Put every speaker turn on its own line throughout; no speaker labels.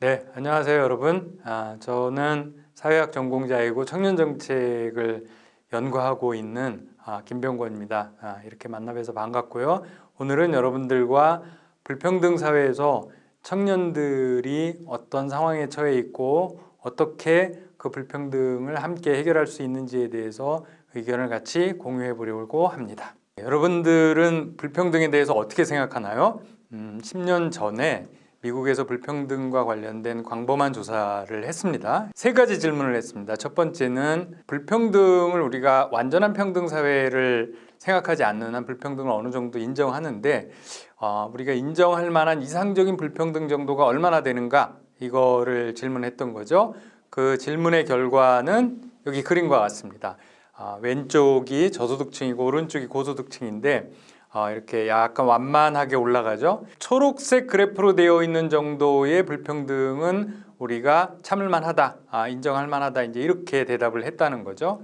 네, 안녕하세요 여러분. 아, 저는 사회학 전공자이고 청년정책을 연구하고 있는 아, 김병권입니다. 아, 이렇게 만나뵈서 반갑고요. 오늘은 여러분들과 불평등 사회에서 청년들이 어떤 상황에 처해 있고 어떻게 그 불평등을 함께 해결할 수 있는지에 대해서 의견을 같이 공유해 보려고 합니다. 여러분들은 불평등에 대해서 어떻게 생각하나요? 음, 10년 전에 미국에서 불평등과 관련된 광범한 조사를 했습니다. 세 가지 질문을 했습니다. 첫 번째는 불평등을 우리가 완전한 평등 사회를 생각하지 않는 한 불평등을 어느 정도 인정하는데 어, 우리가 인정할 만한 이상적인 불평등 정도가 얼마나 되는가 이거를 질문했던 거죠. 그 질문의 결과는 여기 그림과 같습니다. 어, 왼쪽이 저소득층이고 오른쪽이 고소득층인데 어, 이렇게 약간 완만하게 올라가죠. 초록색 그래프로 되어 있는 정도의 불평등은 우리가 참을 만 하다, 아, 인정할 만하다 이제 이렇게 대답을 했다는 거죠.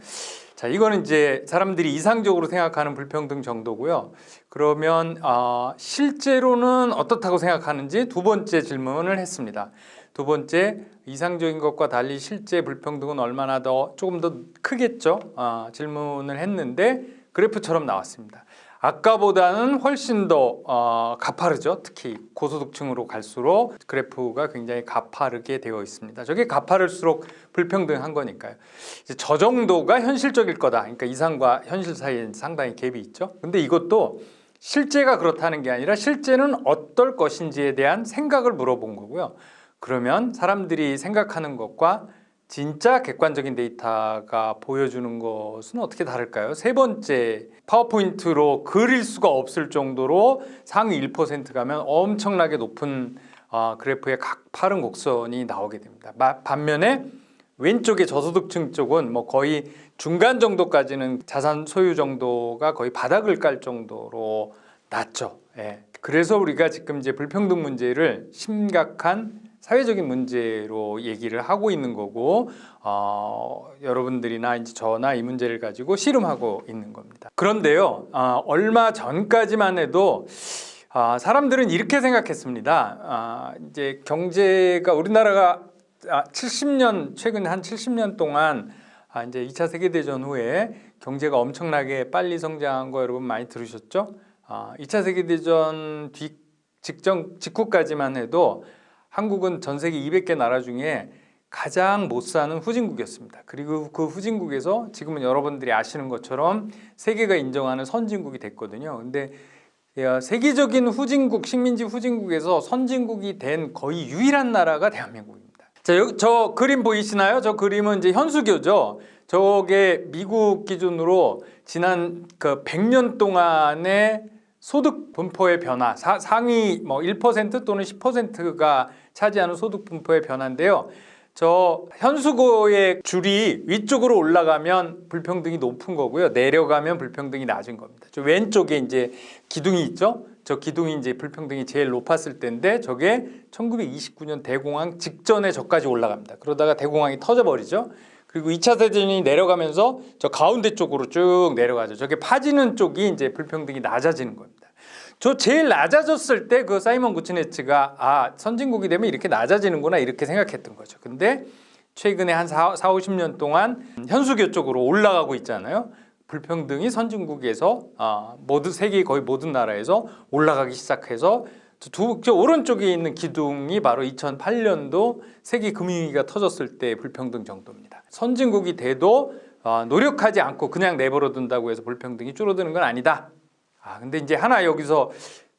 자, 이거는 이제 사람들이 이상적으로 생각하는 불평등 정도고요. 그러면 어, 실제로는 어떻다고 생각하는지 두 번째 질문을 했습니다. 두 번째 이상적인 것과 달리 실제 불평등은 얼마나 더 조금 더 크겠죠? 어, 질문을 했는데 그래프처럼 나왔습니다. 아까보다는 훨씬 더 어, 가파르죠. 특히 고소득층으로 갈수록 그래프가 굉장히 가파르게 되어 있습니다. 저게 가파를수록 불평등한 거니까요. 저 정도가 현실적일 거다. 그러니까 이상과 현실 사이에 상당히 갭이 있죠. 근데 이것도 실제가 그렇다는 게 아니라 실제는 어떨 것인지에 대한 생각을 물어본 거고요. 그러면 사람들이 생각하는 것과 진짜 객관적인 데이터가 보여주는 것은 어떻게 다를까요? 세 번째 파워포인트로 그릴 수가 없을 정도로 상위 1% 가면 엄청나게 높은 어, 그래프의 각 파른 곡선이 나오게 됩니다. 반면에 왼쪽의 저소득층 쪽은 뭐 거의 중간 정도까지는 자산 소유 정도가 거의 바닥을 깔 정도로 낮죠. 예. 그래서 우리가 지금 이제 불평등 문제를 심각한 사회적인 문제로 얘기를 하고 있는 거고 어, 여러분들이나 이제 저나 이 문제를 가지고 씨름하고 있는 겁니다. 그런데요, 어, 얼마 전까지만 해도 어, 사람들은 이렇게 생각했습니다. 아, 이제 경제가 우리나라가 70년 최근 한 70년 동안 아, 이제 2차 세계대전 후에 경제가 엄청나게 빨리 성장한 거 여러분 많이 들으셨죠? 2차 세계대전 뒤 직전 직후까지만 해도 한국은 전 세계 200개 나라 중에 가장 못 사는 후진국이었습니다. 그리고 그 후진국에서 지금은 여러분들이 아시는 것처럼 세계가 인정하는 선진국이 됐거든요. 근데 세계적인 후진국, 식민지 후진국에서 선진국이 된 거의 유일한 나라가 대한민국입니다. 자, 여기 저 그림 보이시나요? 저 그림은 이제 현수교죠. 저게 미국 기준으로 지난 그 100년 동안의 소득 분포의 변화, 사, 상위 뭐 1% 또는 10%가 차지하는 소득 분포의 변화인데요. 저 현수고의 줄이 위쪽으로 올라가면 불평등이 높은 거고요. 내려가면 불평등이 낮은 겁니다. 저 왼쪽에 이제 기둥이 있죠. 저 기둥이 이제 불평등이 제일 높았을 때인데 저게 1929년 대공황 직전에 저까지 올라갑니다. 그러다가 대공황이 터져버리죠. 그리고 2차 세전이 내려가면서 저 가운데 쪽으로 쭉 내려가죠. 저게 파지는 쪽이 이제 불평등이 낮아지는 겁니다. 저 제일 낮아졌을 때 그 사이먼 구치네츠가 아 선진국이 되면 이렇게 낮아지는구나 이렇게 생각했던 거죠. 근데 최근에 한 4, 4 50년 동안 현수교 쪽으로 올라가고 있잖아요. 불평등이 선진국에서 아, 모든 세계 거의 모든 나라에서 올라가기 시작해서 두, 저 오른쪽에 있는 기둥이 바로 2008년도 세계 금융위기가 터졌을 때 불평등 정도입니다. 선진국이 돼도 어, 노력하지 않고 그냥 내버려 둔다고 해서 불평등이 줄어드는 건 아니다. 아 근데 이제 하나 여기서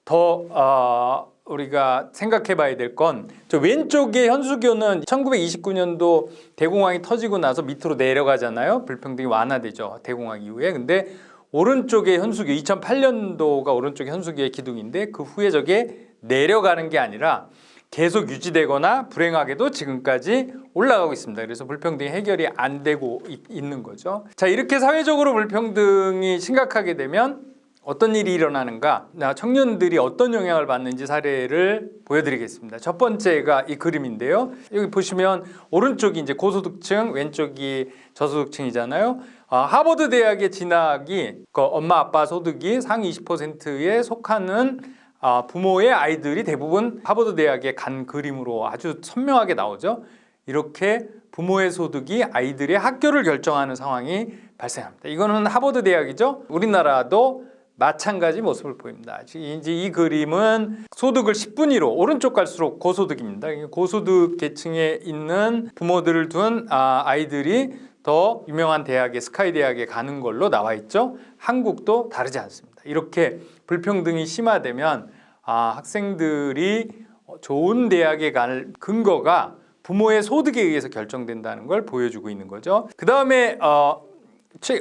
더 어, 우리가 생각해 봐야 될 건 저 왼쪽의 현수교는 1929년도 대공황이 터지고 나서 밑으로 내려가잖아요 불평등이 완화되죠 대공황 이후에 근데 오른쪽의 현수교 2008년도가 오른쪽 현수교의 기둥인데 그 후에 저게 내려가는 게 아니라 계속 유지되거나 불행하게도 지금까지 올라가고 있습니다. 그래서 불평등이 해결이 안 되고 있는 거죠. 자 이렇게 사회적으로 불평등이 심각하게 되면 어떤 일이 일어나는가 청년들이 어떤 영향을 받는지 사례를 보여드리겠습니다 첫 번째가 이 그림인데요 여기 보시면 오른쪽이 이제 고소득층 왼쪽이 저소득층이잖아요 아, 하버드 대학의 진학이 그 엄마 아빠 소득이 상위 20%에 속하는 아, 부모의 아이들이 대부분 하버드 대학에 간 그림으로 아주 선명하게 나오죠. 이렇게 부모의 소득이 아이들의 학교를 결정하는 상황이 발생합니다. 이거는 하버드 대학이죠. 우리나라도 마찬가지 모습을 보입니다. 이제 이 그림은 소득을 10분위로 오른쪽 갈수록 고소득입니다. 고소득 계층에 있는 부모들을 둔 아, 아이들이 더 유명한 대학에 스카이 대학에 가는 걸로 나와 있죠. 한국도 다르지 않습니다. 이렇게 불평등이 심화되면 아, 학생들이 좋은 대학에 갈 근거가 부모의 소득에 의해서 결정된다는 걸 보여주고 있는 거죠. 그 다음에 어, 책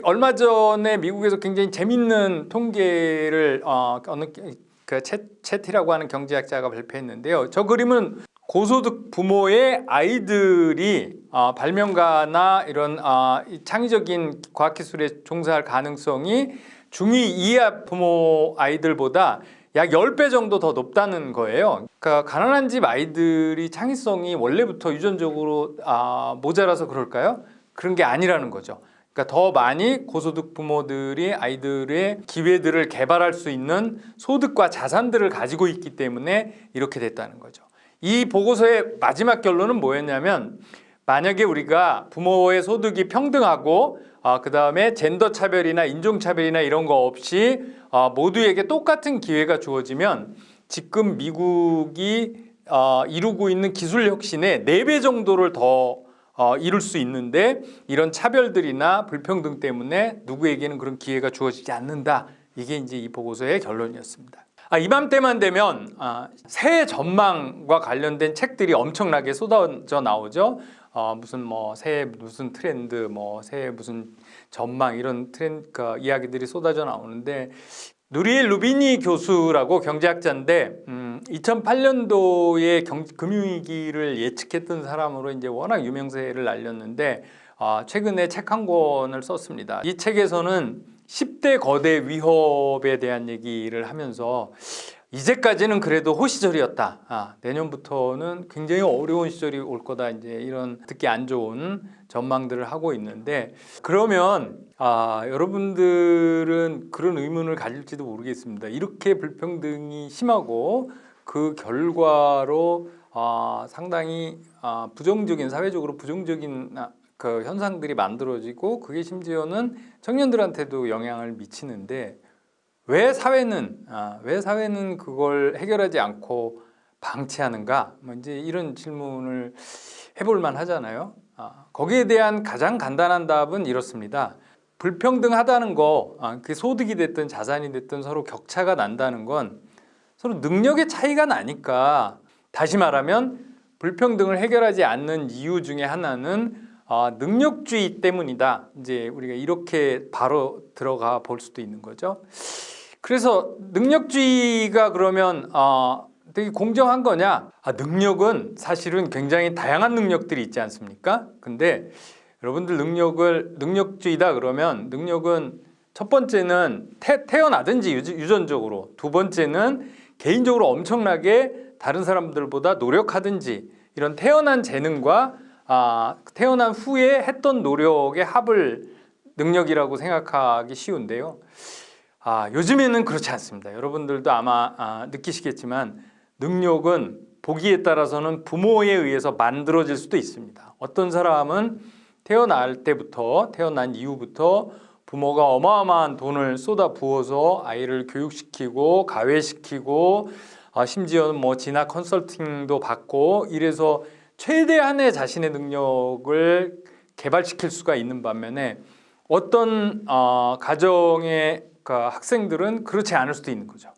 얼마 전에 미국에서 굉장히 재밌는 통계를 어, 어느 그 채, 채티라고 하는 경제학자가 발표했는데요. 저 그림은 고소득 부모의 아이들이 어, 발명가나 이런 어, 이 창의적인 과학기술에 종사할 가능성이 중2 이하 부모 아이들보다 약 10배 정도 더 높다는 거예요. 그러니까 가난한 집 아이들이 창의성이 원래부터 유전적으로 아, 모자라서 그럴까요? 그런 게 아니라는 거죠. 그러니까 더 많이 고소득 부모들이 아이들의 기회들을 개발할 수 있는 소득과 자산들을 가지고 있기 때문에 이렇게 됐다는 거죠. 이 보고서의 마지막 결론은 뭐였냐면 만약에 우리가 부모의 소득이 평등하고 어, 그 다음에 젠더 차별이나 인종 차별이나 이런 거 없이 어, 모두에게 똑같은 기회가 주어지면 지금 미국이 어, 이루고 있는 기술 혁신의 4배 정도를 더 어, 이룰 수 있는데 이런 차별들이나 불평등 때문에 누구에게는 그런 기회가 주어지지 않는다. 이게 이제 이 보고서의 결론이었습니다. 아, 이맘때만 되면 아, 새해 전망과 관련된 책들이 엄청나게 쏟아져 나오죠. 어, 무슨 뭐 새해 무슨 트렌드, 뭐 새해 무슨 전망 이런 트렌드 그 이야기들이 쏟아져 나오는데 누리엘 루비니 교수라고 경제학자인데 음, 2008년도에 경, 금융위기를 예측했던 사람으로 이제 워낙 유명세를 날렸는데 어, 최근에 책 한 권을 썼습니다. 이 책에서는 10대 거대 위협에 대한 얘기를 하면서 이제까지는 그래도 호시절이었다. 아, 내년부터는 굉장히 어려운 시절이 올 거다. 이제 이런 듣기 안 좋은 전망들을 하고 있는데 그러면 아, 여러분들은 그런 의문을 가질지도 모르겠습니다. 이렇게 불평등이 심하고 그 결과로 아, 상당히 아, 부정적인 사회적으로 부정적인 아, 그 현상들이 만들어지고 그게 심지어는 청년들한테도 영향을 미치는데 왜 사회는 아, 왜 사회는 그걸 해결하지 않고 방치하는가? 뭐 이제 이런 질문을 해볼 만 하잖아요. 아, 거기에 대한 가장 간단한 답은 이렇습니다. 불평등하다는 거, 아, 그 소득이 됐든 자산이 됐든 서로 격차가 난다는 건 서로 능력의 차이가 나니까 다시 말하면 불평등을 해결하지 않는 이유 중에 하나는 아, 능력주의 때문이다. 이제 우리가 이렇게 바로 들어가 볼 수도 있는 거죠. 그래서 능력주의가 그러면 어, 되게 공정한 거냐? 아, 능력은 사실은 굉장히 다양한 능력들이 있지 않습니까? 근데 여러분들 능력을 능력주의다 그러면 능력은 첫 번째는 태, 태어나든지 유전적으로 두 번째는 개인적으로 엄청나게 다른 사람들보다 노력하든지 이런 태어난 재능과 아, 태어난 후에 했던 노력의 합을 능력이라고 생각하기 쉬운데요. 아, 요즘에는 그렇지 않습니다. 여러분들도 아마 아, 느끼시겠지만 능력은 보기에 따라서는 부모에 의해서 만들어질 수도 있습니다. 어떤 사람은 태어날 때부터 태어난 이후부터 부모가 어마어마한 돈을 쏟아 부어서 아이를 교육시키고 가외시키고 아, 심지어는 뭐 진학 컨설팅도 받고 이래서 최대한의 자신의 능력을 개발시킬 수가 있는 반면에 어떤 어, 가정의 그 학생들은 그렇지 않을 수도 있는 거죠.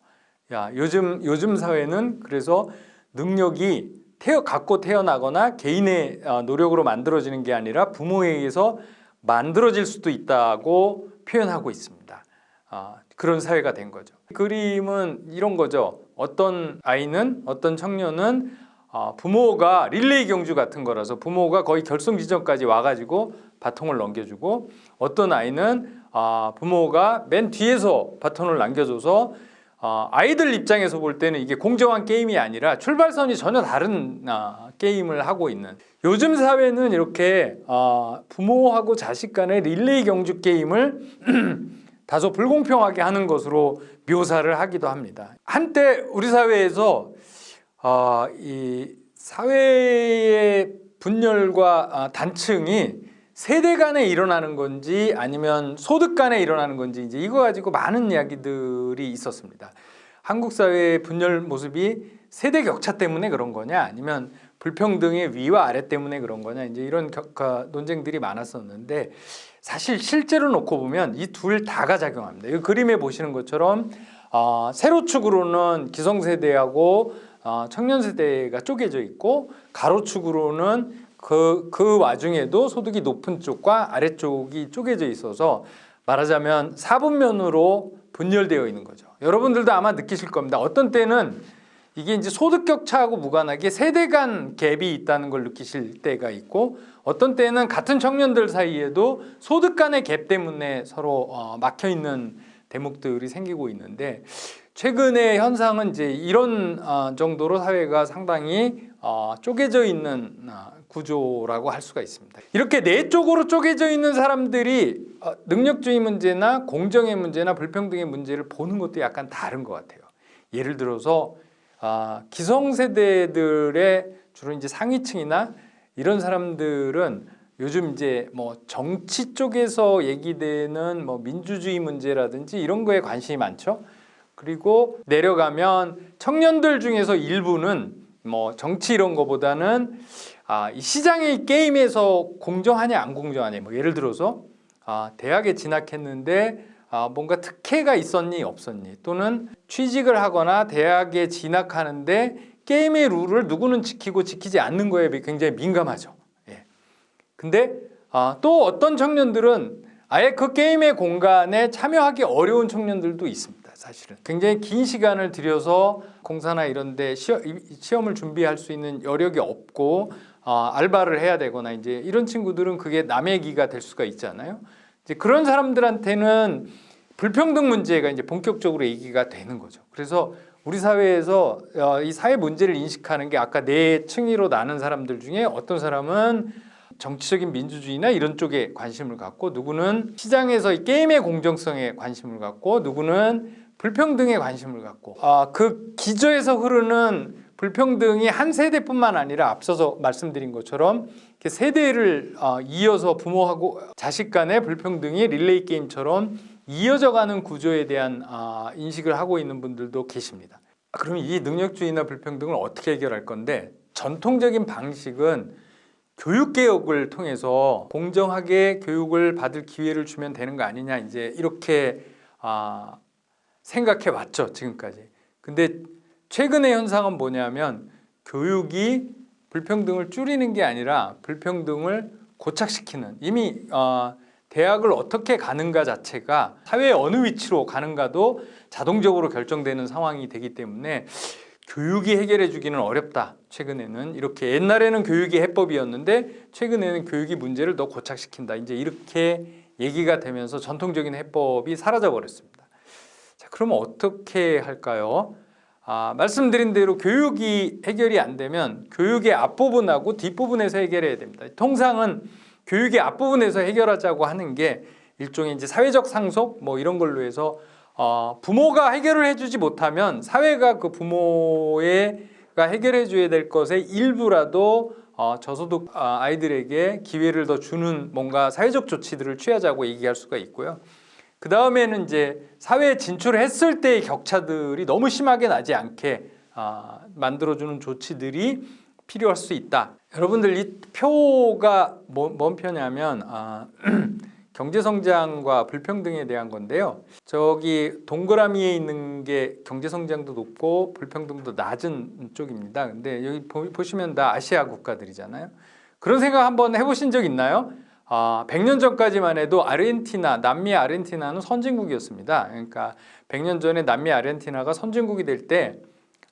야 요즘 요즘 사회는 그래서 능력이 태어 갖고 태어나거나 개인의 어, 노력으로 만들어지는 게 아니라 부모에 의해서 만들어질 수도 있다고 표현하고 있습니다. 어, 그런 사회가 된 거죠. 그림은 이런 거죠. 어떤 아이는 어떤 청년은 어, 부모가 릴레이 경주 같은 거라서 부모가 거의 결승 지점까지 와가지고 바통을 넘겨주고 어떤 아이는 아, 부모가 맨 뒤에서 바톤을 남겨줘서 아, 아이들 입장에서 볼 때는 이게 공정한 게임이 아니라 출발선이 전혀 다른 아, 게임을 하고 있는 요즘 사회는 이렇게 아, 부모하고 자식 간의 릴레이 경주 게임을 다소 불공평하게 하는 것으로 묘사를 하기도 합니다. 한때 우리 사회에서 어, 이 사회의 분열과 아, 단층이 세대 간에 일어나는 건지 아니면 소득 간에 일어나는 건지 이제 이거 가지고 많은 이야기들이 있었습니다. 한국 사회의 분열 모습이 세대 격차 때문에 그런 거냐 아니면 불평등의 위와 아래 때문에 그런 거냐 이제 이런 겨, 가, 논쟁들이 많았었는데 사실 실제로 놓고 보면 이 둘 다가 작용합니다. 이 그림에 보시는 것처럼 어, 세로축으로는 기성세대하고 어, 청년세대가 쪼개져 있고 가로축으로는 그, 그 와중에도 소득이 높은 쪽과 아래쪽이 쪼개져 있어서 말하자면 사분면으로 분열되어 있는 거죠. 여러분들도 아마 느끼실 겁니다. 어떤 때는 이게 이제 소득 격차하고 무관하게 세대 간 갭이 있다는 걸 느끼실 때가 있고 어떤 때는 같은 청년들 사이에도 소득 간의 갭 때문에 서로 어, 막혀 있는 대목들이 생기고 있는데 최근의 현상은 이제 이런 어, 정도로 사회가 상당히 어, 쪼개져 있는 어, 구조라고 할 수가 있습니다. 이렇게 네 쪽으로 쪼개져 있는 사람들이 어, 능력주의 문제나 공정의 문제나 불평등의 문제를 보는 것도 약간 다른 것 같아요. 예를 들어서 아, 기성세대들의 주로 이제 상위층이나 이런 사람들은 요즘 이제 뭐 정치 쪽에서 얘기되는 뭐 민주주의 문제라든지 이런 거에 관심이 많죠. 그리고 내려가면 청년들 중에서 일부는 뭐 정치 이런 거보다는 아, 이 시장의 게임에서 공정하냐 안 공정하냐 뭐 예를 들어서 아, 대학에 진학했는데 아, 뭔가 특혜가 있었니 없었니 또는 취직을 하거나 대학에 진학하는데 게임의 룰을 누구는 지키고 지키지 않는 거에 굉장히 민감하죠. 예. 근데 아, 또 어떤 청년들은 아예 그 게임의 공간에 참여하기 어려운 청년들도 있습니다. 사실은 굉장히 긴 시간을 들여서 공사나 이런 데 시험, 을 준비할 수 있는 여력이 없고 어, 알바를 해야 되거나 이제 이런 친구들은 그게 남의 기가 될 수가 있잖아요. 이제 그런 사람들한테는 불평등 문제가 이제 본격적으로 얘기가 되는 거죠. 그래서 우리 사회에서 어, 이 사회 문제를 인식하는 게 아까 네 층위로 나눈 사람들 중에 어떤 사람은 정치적인 민주주의나 이런 쪽에 관심을 갖고 누구는 시장에서 이 게임의 공정성에 관심을 갖고 누구는 불평등에 관심을 갖고 아, 그 기저에서 흐르는 불평등이 한 세대뿐만 아니라 앞서서 말씀드린 것처럼 세대를 어, 이어서 부모하고 자식 간의 불평등이 릴레이 게임처럼 이어져가는 구조에 대한 아, 인식을 하고 있는 분들도 계십니다. 그럼 이 능력주의나 불평등을 어떻게 해결할 건데 전통적인 방식은 교육개혁을 통해서 공정하게 교육을 받을 기회를 주면 되는 거 아니냐 이제 이렇게 아, 생각해 왔죠 지금까지. 근데 최근의 현상은 뭐냐면 교육이 불평등을 줄이는 게 아니라 불평등을 고착시키는. 이미 어, 대학을 어떻게 가는가 자체가 사회의 어느 위치로 가는가도 자동적으로 결정되는 상황이 되기 때문에 교육이 해결해 주기는 어렵다. 최근에는. 이렇게 옛날에는 교육이 해법이었는데 최근에는 교육이 문제를 더 고착시킨다. 이제 이렇게 얘기가 되면서 전통적인 해법이 사라져 버렸습니다. 자 그러면 어떻게 할까요? 아, 말씀드린 대로 교육이 해결이 안 되면 교육의 앞부분하고 뒷부분에서 해결해야 됩니다. 통상은 교육의 앞부분에서 해결하자고 하는 게 일종의 이제 사회적 상속 뭐 이런 걸로 해서 어, 부모가 해결을 해주지 못하면 사회가 그 부모가 해결해 줘야 될 것의 일부라도 어, 저소득 아, 아이들에게 기회를 더 주는 뭔가 사회적 조치들을 취하자고 얘기할 수가 있고요. 그 다음에는 이제 사회에 진출했을 때의 격차들이 너무 심하게 나지 않게 아, 만들어주는 조치들이 필요할 수 있다. 여러분들 이 표가 뭐, 뭔 표냐면 아, 경제성장과 불평등에 대한 건데요. 저기 동그라미에 있는 게 경제성장도 높고 불평등도 낮은 쪽입니다. 근데 여기 보, 보시면 다 아시아 국가들이잖아요. 그런 생각 한번 해보신 적 있나요? 아, 100년 전까지만 해도 아르헨티나, 남미 아르헨티나는 선진국이었습니다. 그러니까 100년 전에 남미 아르헨티나가 선진국이 될 때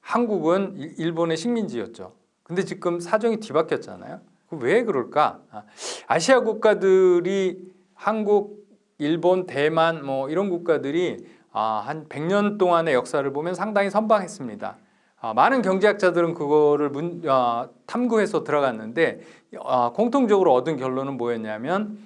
한국은 일본의 식민지였죠. 근데 지금 사정이 뒤바뀌었잖아요. 왜 그럴까? 아, 아시아 국가들이 한국, 일본, 대만 뭐 이런 국가들이 아, 한 100년 동안의 역사를 보면 상당히 선방했습니다. 아, 많은 경제학자들은 그거를 문, 아, 탐구해서 들어갔는데 아, 공통적으로 얻은 결론은 뭐였냐면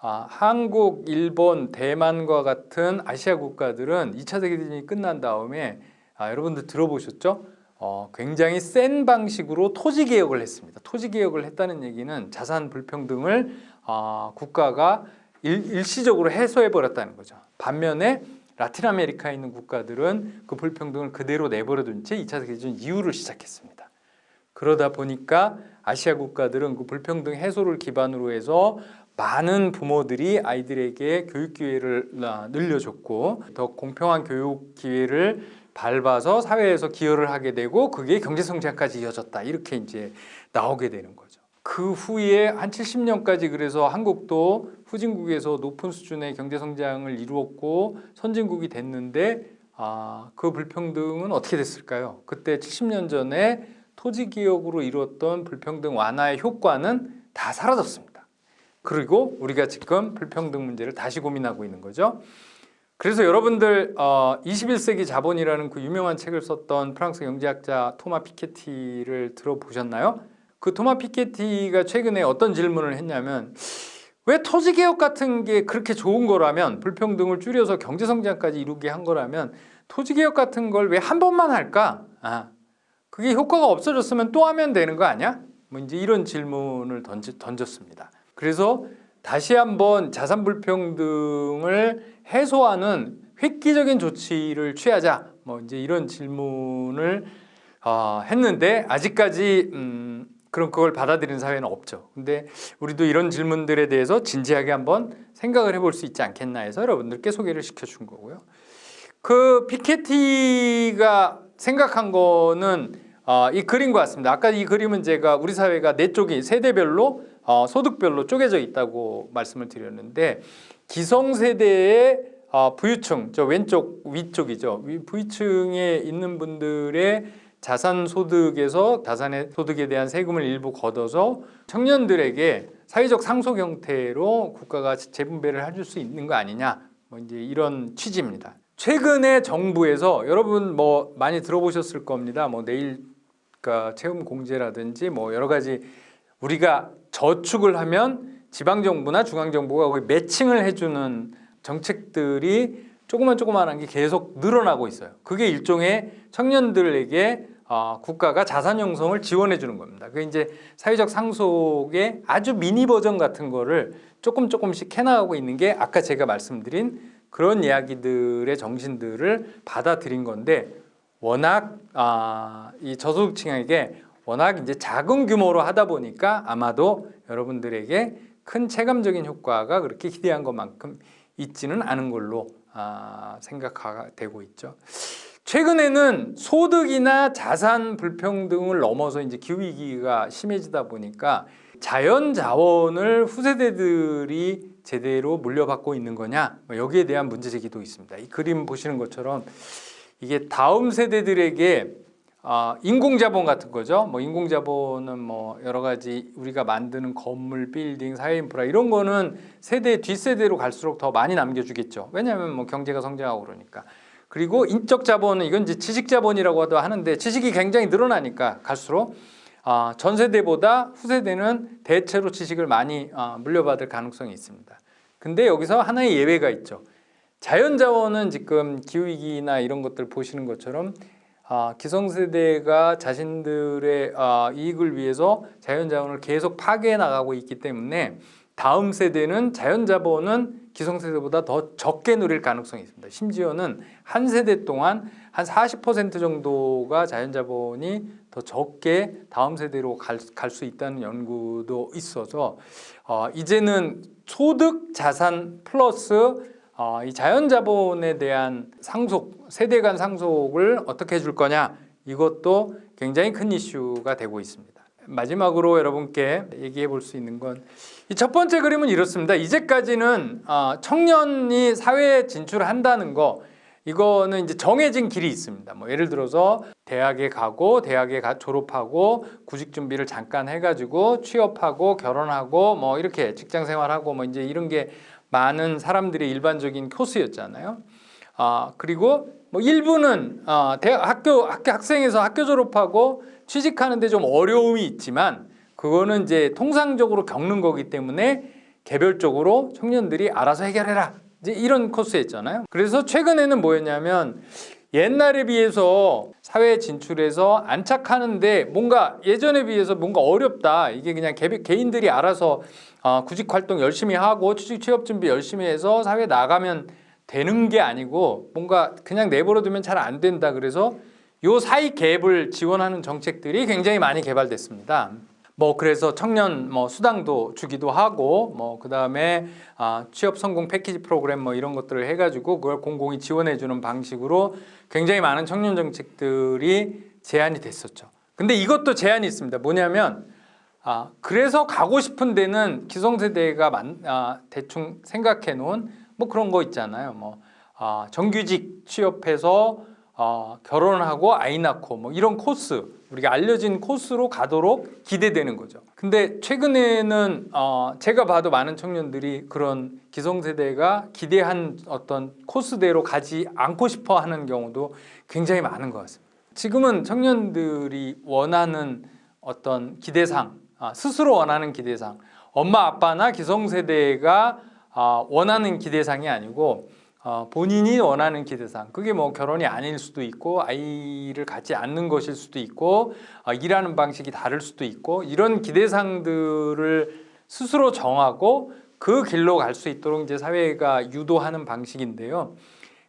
아, 한국, 일본, 대만과 같은 아시아 국가들은 2차 세계대전이 끝난 다음에 아, 여러분들 들어보셨죠? 어, 굉장히 센 방식으로 토지 개혁을 했습니다. 토지 개혁을 했다는 얘기는 자산 불평등을 어, 국가가 일, 시적으로 해소해 버렸다는 거죠. 반면에 라틴 아메리카에 있는 국가들은 그 불평등을 그대로 내버려둔 채 2차 세계대전 이후를 시작했습니다. 그러다 보니까 아시아 국가들은 그 불평등 해소를 기반으로 해서 많은 부모들이 아이들에게 교육 기회를 아, 늘려줬고 더 공평한 교육 기회를 밟아서 사회에서 기여를 하게 되고 그게 경제 성장까지 이어졌다 이렇게 이제 나오게 되는 거죠. 그 후에 한 70년까지 그래서 한국도 후진국에서 높은 수준의 경제 성장을 이루었고 선진국이 됐는데 아, 그 불평등은 어떻게 됐을까요? 그때 70년 전에 토지 기업으로 이루었던 불평등 완화의 효과는 다 사라졌습니다. 그리고 우리가 지금 불평등 문제를 다시 고민하고 있는 거죠. 그래서 여러분들 어, 21세기 자본이라는 그 유명한 책을 썼던 프랑스 경제학자 토마 피케티를 들어보셨나요? 그 토마 피케티가 최근에 어떤 질문을 했냐면 왜 토지 개혁 같은 게 그렇게 좋은 거라면 불평등을 줄여서 경제 성장까지 이루게 한 거라면 토지 개혁 같은 걸 왜 한 번만 할까? 아, 그게 효과가 없어졌으면 또 하면 되는 거 아니야? 뭐 이제 이런 질문을 던지, 던졌습니다. 그래서 다시 한번 자산 불평등을 해소하는 획기적인 조치를 취하자. 뭐 이제 이런 질문을 어, 했는데 아직까지 음, 그런 그걸 받아들이는 사회는 없죠. 근데 우리도 이런 질문들에 대해서 진지하게 한번 생각을 해볼 수 있지 않겠나 해서 여러분들께 소개를 시켜준 거고요. 그 피케티가 생각한 거는 어, 이 그림과 같습니다. 아까 이 그림은 제가 우리 사회가 네 쪽이 세대별로 어, 소득별로 쪼개져 있다고 말씀을 드렸는데 기성세대의 어, 부유층, 저 왼쪽 위쪽이죠. 위- 부유층에 있는 분들의 자산 소득에서 자산의 소득에 대한 세금을 일부 걷어서 청년들에게 사회적 상속 형태로 국가가 재분배를 해줄 수 있는 거 아니냐 뭐 이제 이런 취지입니다. 최근에 정부에서 여러분 뭐 많이 들어보셨을 겁니다. 뭐 내일 그러니까 공제라든지 뭐 여러 가지 우리가 저축을 하면 지방 정부나 중앙 정부가 거의 매칭을 해주는 정책들이 조그만 조그만한 게 계속 늘어나고 있어요. 그게 일종의 청년들에게 어, 국가가 자산 형성을 지원해 주는 겁니다. 그게 이제 사회적 상속의 아주 미니 버전 같은 거를 조금 조금씩 해나가고 있는 게 아까 제가 말씀드린 그런 이야기들의 정신들을 받아들인 건데 워낙 아, 이 저소득층에게 워낙 이제 작은 규모로 하다 보니까 아마도 여러분들에게 큰 체감적인 효과가 그렇게 기대한 것만큼 있지는 않은 걸로 아, 생각되고 있죠. 최근에는 소득이나 자산 불평등을 넘어서 이제 기후 위기가 심해지다 보니까 자연 자원을 후세대들이 제대로 물려받고 있는 거냐 뭐 여기에 대한 문제 제기도 있습니다. 이 그림 보시는 것처럼 이게 다음 세대들에게 아, 인공자본 같은 거죠. 뭐 인공자본은 뭐 여러 가지 우리가 만드는 건물, 빌딩, 사회 인프라 이런 거는 세대 뒷세대로 갈수록 더 많이 남겨주겠죠. 왜냐하면 뭐 경제가 성장하고 그러니까. 그리고 인적 자본은 이건 이제 지식 자본이라고도 하는데 지식이 굉장히 늘어나니까 갈수록 아, 전 세대보다 후세대는 대체로 지식을 많이 아, 물려받을 가능성이 있습니다. 근데 여기서 하나의 예외가 있죠. 자연자원은 지금 기후위기나 이런 것들 보시는 것처럼 아, 기성세대가 자신들의 아, 이익을 위해서 자연자원을 계속 파괴해 나가고 있기 때문에 다음 세대는 자연자본은 기성세대보다 더 적게 누릴 가능성이 있습니다. 심지어는 한 세대 동안 한 40% 정도가 자연자본이 더 적게 다음 세대로 갈 수 있다는 연구도 있어서 어, 이제는 소득 자산 플러스 어, 이 자연자본에 대한 상속, 세대 간 상속을 어떻게 해줄 거냐 이것도 굉장히 큰 이슈가 되고 있습니다. 마지막으로 여러분께 얘기해 볼 수 있는 건 이 첫 번째 그림은 이렇습니다. 이제까지는 어, 청년이 사회에 진출한다는 거 이거는 이제 정해진 길이 있습니다. 뭐 예를 들어서 대학에 가고 대학에 가 졸업하고 구직 준비를 잠깐 해가지고 취업하고 결혼하고 뭐 이렇게 직장 생활하고 뭐 이제 이런 게 많은 사람들의 일반적인 코스였잖아요. 아 그리고 뭐 일부는 어, 대학 학교 학교 학생에서 학교 졸업하고 취직하는데 좀 어려움이 있지만 그거는 이제 통상적으로 겪는 거기 때문에 개별적으로 청년들이 알아서 해결해라. 이제 이런 코스였잖아요. 그래서 최근에는 뭐였냐면 옛날에 비해서 사회에 진출해서 안착하는데 뭔가 예전에 비해서 뭔가 어렵다. 이게 그냥 개, 개인들이 알아서 어, 구직 활동 열심히 하고 취직 취업 준비 열심히 해서 사회에 나가면 되는 게 아니고 뭔가 그냥 내버려 두면 잘 안 된다. 그래서 요 사이 갭을 지원하는 정책들이 굉장히 많이 개발됐습니다. 뭐 그래서 청년 뭐 수당도 주기도 하고 뭐 그 다음에 아, 취업 성공 패키지 프로그램 뭐 이런 것들을 해가지고 그걸 공공이 지원해 주는 방식으로 굉장히 많은 청년 정책들이 제안이 됐었죠. 근데 이것도 제한이 있습니다. 뭐냐면 아 그래서 가고 싶은 데는 기성세대가 만, 아, 대충 생각해 놓은 뭐 그런 거 있잖아요. 뭐 아, 정규직 취업해서 어, 결혼하고 아이 낳고 뭐 이런 코스 우리가 알려진 코스로 가도록 기대되는 거죠. 근데 최근에는 어, 제가 봐도 많은 청년들이 그런 기성세대가 기대한 어떤 코스대로 가지 않고 싶어 하는 경우도 굉장히 많은 것 같습니다. 지금은 청년들이 원하는 어떤 기대상, 아, 스스로 원하는 기대상, 엄마 아빠나 기성세대가 아, 원하는 기대상이 아니고 어, 본인이 원하는 기대상 그게 뭐 결혼이 아닐 수도 있고 아이를 갖지 않는 것일 수도 있고 어, 일하는 방식이 다를 수도 있고 이런 기대상들을 스스로 정하고 그 길로 갈 수 있도록 이제 사회가 유도하는 방식인데요.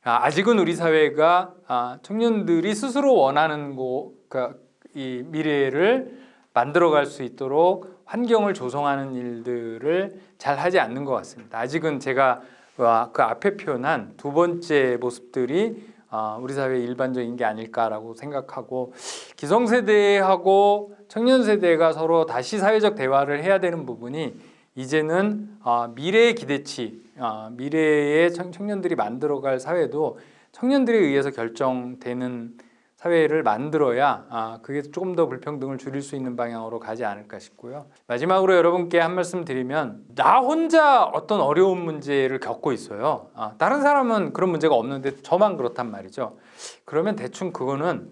아, 아직은 우리 사회가 아, 청년들이 스스로 원하는 거, 그러니까 이 미래를 만들어갈 수 있도록 환경을 조성하는 일들을 잘 하지 않는 것 같습니다. 아직은 제가 그 앞에 표현한 두 번째 모습들이 아, 우리 사회 일반적인 게 아닐까라고 생각하고 기성세대하고 청년세대가 서로 다시 사회적 대화를 해야 되는 부분이 이제는 아, 미래의 기대치, 아, 미래의 청년들이 만들어갈 사회도 청년들에 의해서 결정되는 사회를 만들어야 아, 그게 조금 더 불평등을 줄일 수 있는 방향으로 가지 않을까 싶고요. 마지막으로 여러분께 한 말씀 드리면 나 혼자 어떤 어려운 문제를 겪고 있어요. 아, 다른 사람은 그런 문제가 없는데 저만 그렇단 말이죠. 그러면 대충 그거는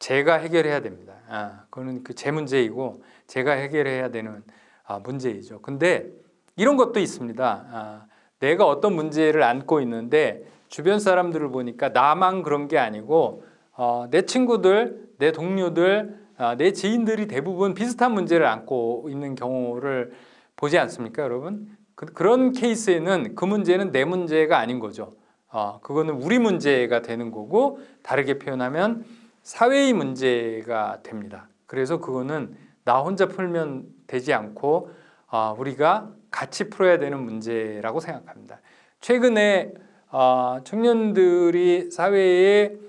제가 해결해야 됩니다. 아, 그거는 그 제 문제이고 제가 해결해야 되는 아, 문제이죠. 근데 이런 것도 있습니다. 아, 내가 어떤 문제를 안고 있는데 주변 사람들을 보니까 나만 그런 게 아니고 어, 내 친구들, 내 동료들, 어, 내 지인들이 대부분 비슷한 문제를 안고 있는 경우를 보지 않습니까, 여러분? 그, 런 케이스에는 그 문제는 내 문제가 아닌 거죠. 어, 그거는 우리 문제가 되는 거고 다르게 표현하면 사회의 문제가 됩니다. 그래서 그거는 나 혼자 풀면 되지 않고 어, 우리가 같이 풀어야 되는 문제라고 생각합니다. 최근에 어, 청년들이 사회에 어,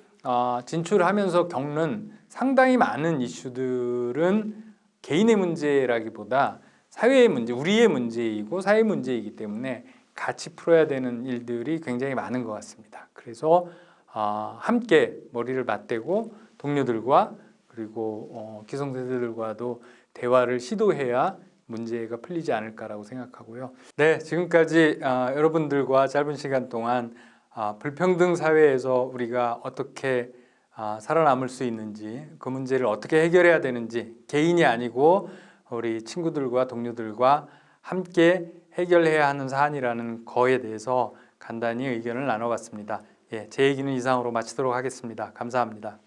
진출하면서 겪는 상당히 많은 이슈들은 개인의 문제라기보다 사회의 문제, 우리의 문제이고 사회 문제이기 때문에 같이 풀어야 되는 일들이 굉장히 많은 것 같습니다. 그래서 어, 함께 머리를 맞대고 동료들과 그리고 어, 기성세대들과도 대화를 시도해야 문제가 풀리지 않을까라고 생각하고요. 네, 지금까지 어, 여러분들과 짧은 시간 동안 아, 불평등 사회에서 우리가 어떻게 아, 살아남을 수 있는지 그 문제를 어떻게 해결해야 되는지 개인이 아니고 우리 친구들과 동료들과 함께 해결해야 하는 사안이라는 거에 대해서 간단히 의견을 나눠봤습니다. 예, 제 얘기는 이상으로 마치도록 하겠습니다. 감사합니다.